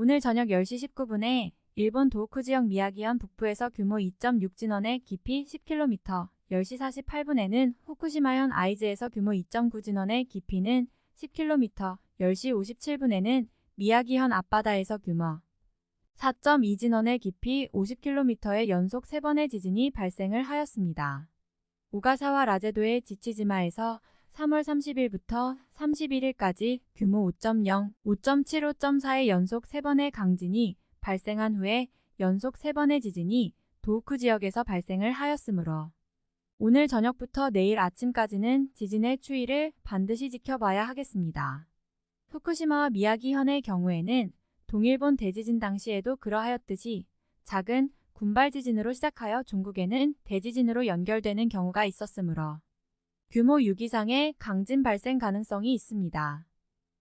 오늘 저녁 10시 19분에 일본 도호쿠 지역 미야기현 북부에서 규모 2.6 진원의 깊이 10km, 10시 48분에는 후쿠시마현 아이즈에서 규모 2.9 진원의 깊이는 10km, 10시 57분에는 미야기현 앞바다에서 규모 4.2 진원의 깊이 50km의 연속 3번의 지진이 발생을 하였습니다. 오가사와 라제도의 지치지마에서 3월 30일부터 31일까지 규모 5.0, 5.7, 5.4의 연속 3번의 강진이 발생한 후에 연속 3번의 지진이 도호쿠 지역에서 발생을 하였으므로 오늘 저녁부터 내일 아침까지는 지진의 추이를 반드시 지켜봐야 하겠습니다. 후쿠시마와 미야기현의 경우에는 동일본 대지진 당시에도 그러하였듯이 작은 군발 지진으로 시작하여 종국에는 대지진으로 연결되는 경우가 있었으므로 규모 6 이상의 강진 발생 가능성이 있습니다.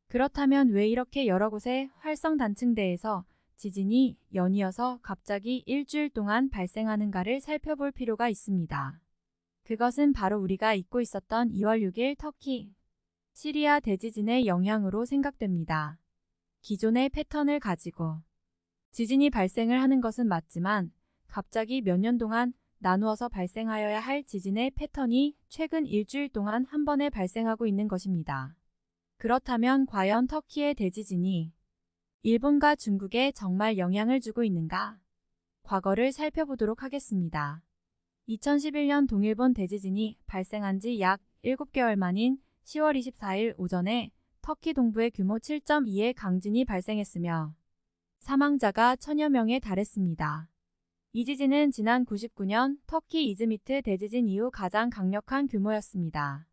그렇다면 왜 이렇게 여러 곳의 활성 단층대에서 지진이 연이어서 갑자기 일주일 동안 발생하는가를 살펴볼 필요가 있습니다. 그것은 바로 우리가 잊고 있었던 2월 6일 터키, 시리아 대지진의 영향으로 생각됩니다. 기존의 패턴을 가지고 지진이 발생을 하는 것은 맞지만 갑자기 몇 년 동안 나누어서 발생하여야 할 지진의 패턴이 최근 일주일 동안 한 번에 발생하고 있는 것입니다. 그렇다면 과연 터키의 대지진이 일본과 중국에 정말 영향을 주고 있는가? 과거를 살펴보도록 하겠습니다. 2011년 동일본 대지진이 발생한 지 약 7개월 만인 10월 24일 오전에 터키 동부의 규모 7.2의 강진이 발생했으며 사망자가 천여 명에 달했습니다. 이 지진은 지난 99년 터키 이즈미트 대지진 이후 가장 강력한 규모였습니다.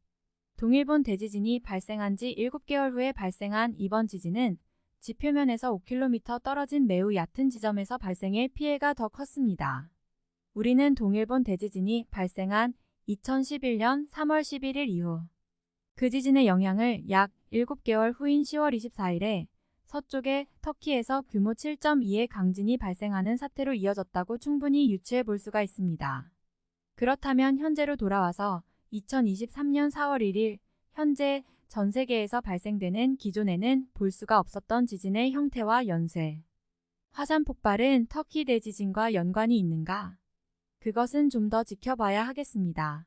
동일본 대지진이 발생한 지 7개월 후에 발생한 이번 지진은 지표면에서 5km 떨어진 매우 얕은 지점에서 발생해 피해가 더 컸습니다. 우리는 동일본 대지진이 발생한 2011년 3월 11일 이후 그 지진의 영향을 약 7개월 후인 10월 24일에 서쪽의 터키에서 규모 7.2의 강진이 발생하는 사태로 이어졌다고 충분히 유추해 볼 수가 있습니다. 그렇다면 현재로 돌아와서 2023년 4월 1일 현재 전 세계에서 발생되는 기존에는 볼 수가 없었던 지진의 형태와 연쇄, 화산 폭발은 터키 대지진과 연관이 있는가? 그것은 좀 더 지켜봐야 하겠습니다.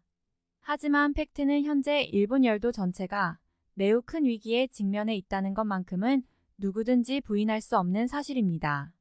하지만 팩트는 현재 일본 열도 전체가 매우 큰 위기에 직면해 있다는 것만큼은 누구든지 부인할 수 없는 사실입니다.